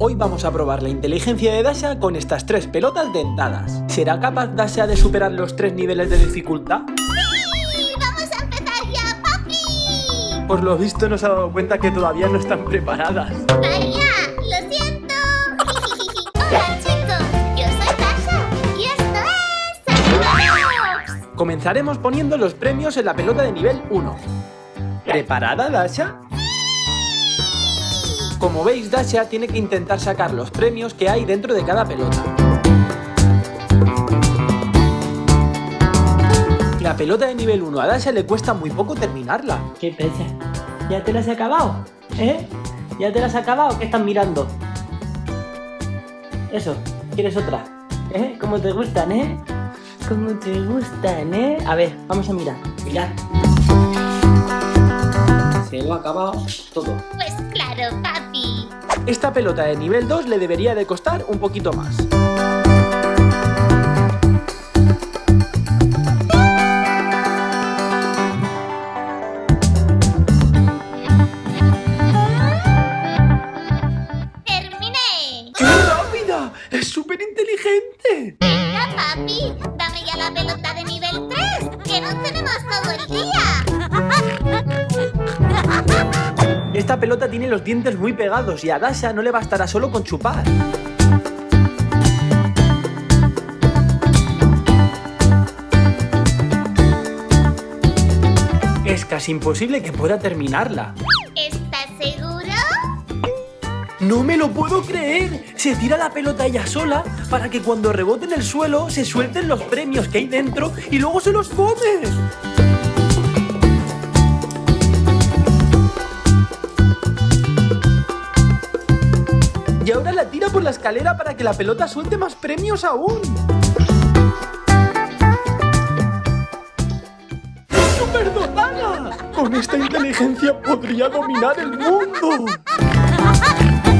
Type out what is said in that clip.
Hoy vamos a probar la inteligencia de Dasha con estas tres pelotas dentadas. ¿Será capaz Dasha de superar los tres niveles de dificultad? ¡Sí! ¡Vamos a empezar ya, papi! Por lo visto nos ha dado cuenta que todavía no están preparadas. ¡Vaya! ¡Lo siento! Hola chicos, yo soy Dasha y esto es. Comenzaremos poniendo los premios en la pelota de nivel 1. ¿Preparada, Dasha? Como veis, Dasha tiene que intentar sacar los premios que hay dentro de cada pelota. La pelota de nivel 1 a Dasha le cuesta muy poco terminarla. ¿Qué pesa? ¿Ya te las has acabado? ¿Eh? ¿Ya te las has acabado? ¿Qué estás mirando? Eso, ¿quieres otra? ¿Eh? ¿Cómo te gustan, eh? ¿Cómo te gustan, eh? A ver, vamos a mirar. Mirad. Se lo ha acabado todo. Pues claro, papi. Esta pelota de nivel 2 le debería de costar un poquito más. ¡Terminé! ¡Qué rápida! ¡Es súper inteligente! Venga, papi, dame ya la pelota de nivel 3, Esta pelota tiene los dientes muy pegados y a Dasha no le bastará solo con chupar. Es casi imposible que pueda terminarla. ¿Estás seguro? ¡No me lo puedo creer! Se tira la pelota ella sola para que cuando rebote en el suelo se suelten los premios que hay dentro y luego se los come. Y ahora la tira por la escalera para que la pelota suelte más premios aún. ¡Es superdotada! Con esta inteligencia podría dominar el mundo. ¡Ja,